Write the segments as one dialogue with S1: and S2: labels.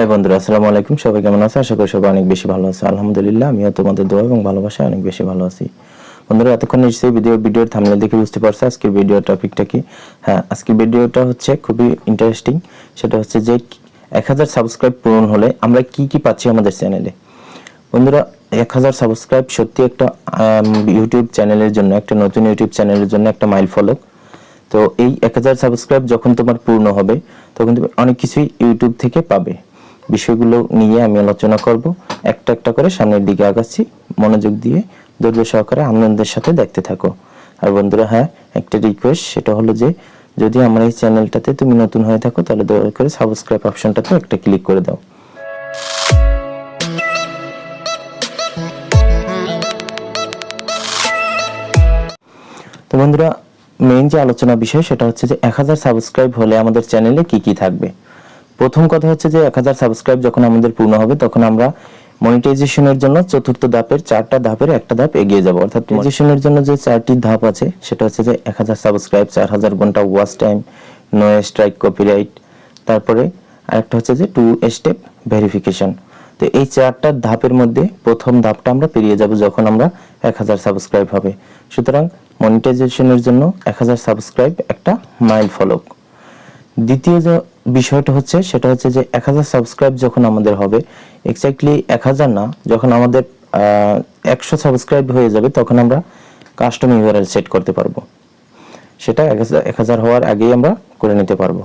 S1: হ্যাঁ বন্ধুরা, আসসালামু আলাইকুম। সবাই কেমন আছে আশা করি সবাই অনেক বেশি ভালো আছে আলহামদুলিল্লাহ, আমিও তোমাদের দোয়া এবং ভালোবাসায় অনেক বেশি ভালো আছি। বন্ধুরা, এতক্ষণ নিশ্চয়ই ভিডিও ভিডিওর থামলে দেখে বুঝতে পারছ আজকের ভিডিও টপিকটা কি? হ্যাঁ আজকের ভিডিওটা হচ্ছে খুবই ইন্টারেস্টিং সেটা হচ্ছে যে এক হাজার সাবস্ক্রাইব পূরণ হলে আমরা কি কি পাচ্ছি আমাদের চ্যানেলে বন্ধুরা, এক হাজার সাবস্ক্রাইব সত্যি একটা ইউটিউব চ্যানেলের জন্য, একটা নতুন ইউটিউব চ্যানেলের জন্য একটা মাইল ফলক তো এই এক হাজার সাবস্ক্রাইব যখন তোমার পূর্ণ হবে, তখন তুমি অনেক কিছুই ইউটিউব থেকে পাবে। বিষয়গুলো নিয়ে আমি আলোচনা করব। একটা একটা করে সামনের দিকে আগাচ্ছি। মনোযোগ দিয়ে ধৈর্য সহকারে আনন্দের সাথে দেখতে থাকো। আর বন্ধুরা হ্যাঁ একটা রিকোয়েস্ট সেটা হলো যে, যদি আমার এই চ্যানেলটাতে তুমি নতুন হয়ে থাকো, তাহলে দয়া করে সাবস্ক্রাইব অপশনটাতে একটা ক্লিক করে দাও। তো বন্ধুরা মেইন যে আলোচনা বিষয়, সেটা হচ্ছে যে, এক হাজার সাবস্ক্রাইব হলে আমাদের চ্যানেলে কি কি থাকবে? প্রথম কথা হচ্ছে যে এক হাজার সাবস্ক্রাইব যখন আমাদের পূর্ণ হবে তখন আমরা মনিটাইজেশনের জন্য চতুর্থ ধাপের চারটা ধাপের একটা ধাপ এগিয়ে যাব। অর্থাৎ মনিটাইজেশনের জন্য যে চারটি ধাপ আছে সেটা হচ্ছে যে এক হাজার সাবস্ক্রাইব চার হাজার ঘণ্টা watch time no strike copyright তারপরে আরেকটা হচ্ছে যে টু স্টেপ ভেরিফিকেশন তো এই চারটা ধাপের মধ্যে প্রথম ধাপটা আমরা পেরিয়ে যাব যখন আমরা এক হাজার সাবস্ক্রাইব হবে। সুতরাং মনিটাইজেশনের জন্য এক হাজার সাবস্ক্রাইব একটা মাইল ফলক দ্বিতীয় বিষয়টা হচ্ছে, সেটা হচ্ছে যে এক হাজার সাবস্ক্রাইব যখন আমাদের হবে এক্স্যাক্টলি এক হাজার না, যখন আমাদের একশো সাবস্ক্রাইব হয়ে যাবে, তখন আমরা কাস্টম ইউআরএল সেট করতে পারব। সেটা এক হাজার হওয়ার আগেই আমরা করে নিতে পারব।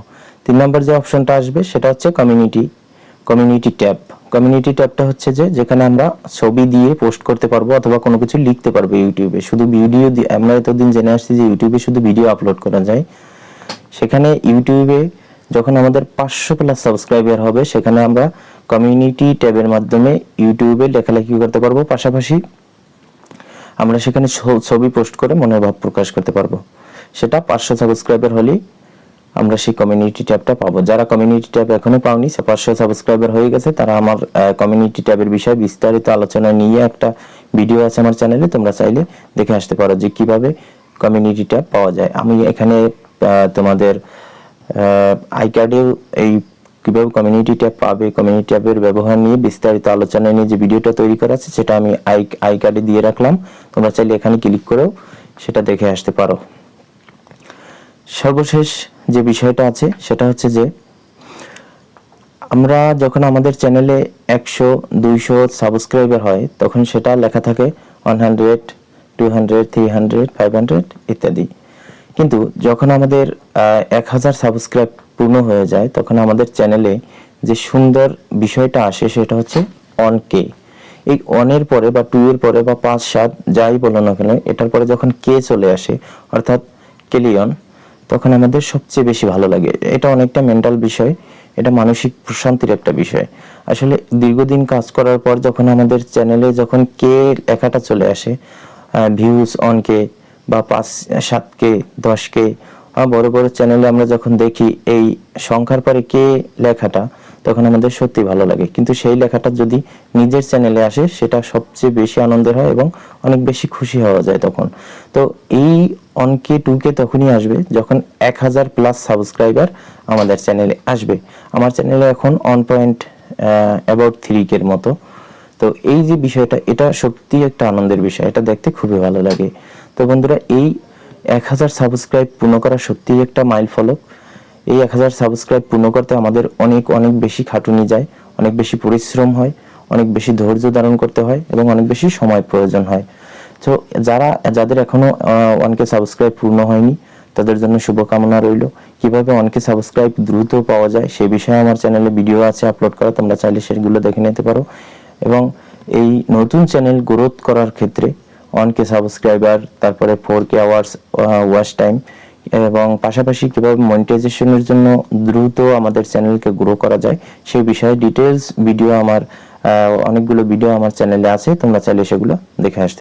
S1: তিন নম্বর যে অপশনটা আসবে, সেটা হচ্ছে কমিউনিটি কমিউনিটি ট্যাব। কমিউনিটি ট্যাবটা হচ্ছে যে, যেখানে আমরা ছবি দিয়ে পোস্ট করতে পারব অথবা কোনো কিছু লিখতে পারব ইউটিউবে। শুধু ভিডিও দিয়ে আমরা এতদিন জেনে আসছি যে ইউটিউবে শুধু ভিডিও আপলোড করা যায়। সেখানে ইউটিউবে যখন আমাদের পাঁচশো প্লাস সাবস্ক্রাইবার হবে, সেখানে আমরা কমিউনিটি ট্যাবের মাধ্যমে ইউটিউবে লেখালেখি করতে পারব। পাশাপাশি আমরা সেখানে ছবি পোস্ট করে মনের ভাব প্রকাশ করতে পারব। সেটা পাঁচশো সাবস্ক্রাইবার হলেই আমরা সেই কমিউনিটি ট্যাবটা পাবো। যারা কমিউনিটি ট্যাব এখনও পাওনি, সে পাঁচশো সাবস্ক্রাইবার হয়ে গেছে, তারা আমার কমিউনিটি ট্যাবের বিষয়ে বিস্তারিত আলোচনা নিয়ে একটা ভিডিও আছে আমার চ্যানেলে তোমরা চাইলে দেখে আসতে পারো যে কীভাবে কমিউনিটি ট্যাব পাওয়া যায়। আমি এখানে তোমাদের আই কার্ডেও এই কীভাবে কমিউনিটি ট্যাব পাবে কমিউনিটি ট্যাবের ব্যবহার নিয়ে বিস্তারিত আলোচনা নিয়ে যে ভিডিওটা তৈরি করা আছে, সেটা আমি আই আই কার্ডে দিয়ে রাখলাম। তোমরা চাইলে এখানে ক্লিক করেও সেটা দেখে আসতে পারো। সর্বশেষ যে বিষয়টা আছে, সেটা হচ্ছে যে আমরা যখন আমাদের চ্যানেলে একশো, দুইশো সাবস্ক্রাইবার হয়, তখন সেটা লেখা থাকে one hundred two hundred three hundred five hundred ইত্যাদি। কিন্তু যখন আমাদের এক হাজার সাবস্ক্রাইব পূর্ণ হয়ে যায়, তখন আমাদের চ্যানেলে যে সুন্দর বিষয়টা আসে সেটা হচ্ছে অন কে এই অনের পরে বা টু এর পরে বা পাঁচ, সাত, যাই বলো না কেন, এটার পরে যখন কে চলে আসে, অর্থাৎ কেলিয়ন তখন আমাদের সবচেয়ে বেশি ভালো লাগে। এটা অনেকটা মেন্টাল বিষয়, এটা মানসিক প্রশান্তির একটা বিষয়। আসলে দীর্ঘদিন কাজ করার পর যখন আমাদের চ্যানেলে যখন কে লেখাটা চলে আসে ভিউজ অন কে বা পাঁচ সাত কে দশ কে বড় বড় চ্যানেলে আমরা যখন দেখি এই সংখ্যার পরে কে লেখাটা, তখন আমাদের সত্যি ভালো লাগে। কিন্তু সেই লেখাটা যদি নিজের চ্যানেলে আসে, সেটা সবচেয়ে বেশি আনন্দের হয় এবং অনেক বেশি খুশি হওয়া যায় তখন। তো এই অনকে টু কে তখনই আসবে যখন এক হাজার প্লাস সাবস্ক্রাইবার আমাদের চ্যানেলে আসবে। আমার চ্যানেলে এখন অন পয়েন্ট অ্যাবাউট থ্রি কের মতো। তো এই যে বিষয়টা, এটা সত্যি একটা আনন্দের বিষয়। এটা দেখতে খুবই ভালো লাগে। তো বন্ধুরা, এই এক হাজার সাবস্ক্রাইব পূর্ণ করা সত্যিই একটা মাইল ফলক এই এক হাজার সাবস্ক্রাইব পূর্ণ করতে আমাদের অনেক অনেক বেশি খাটুনি যায়, অনেক বেশি পরিশ্রম হয়, অনেক বেশি ধৈর্য ধারণ করতে হয় এবং অনেক বেশি সময় প্রয়োজন হয়। তো যারা, যাদের এখনও ওয়ানকে সাবস্ক্রাইব পূর্ণ হয়নি, তাদের জন্য শুভকামনা রইল। কীভাবে অনকে সাবস্ক্রাইব দ্রুত পাওয়া যায়, সে বিষয়ে আমার চ্যানেলে ভিডিও আছে আপলোড করা, তোমরা চাইলে সেগুলো দেখে নিতে পারো। এবং এই নতুন চ্যানেল গ্রোথ করার ক্ষেত্রে ওয়ান কে সাবস্ক্রাইবার তারপরে four K hours watch time এবং পাশাপাশি কীভাবে মনিটাইজেশনের জন্য দ্রুত আমাদের চ্যানেলকে গ্রো করা যায়, সেই বিষয়ে ডিটেলস ভিডিও আমার অনেকগুলো ভিডিও আমার চ্যানেলে আছে, তোমরা চাইলে সেগুলো দেখে আসতে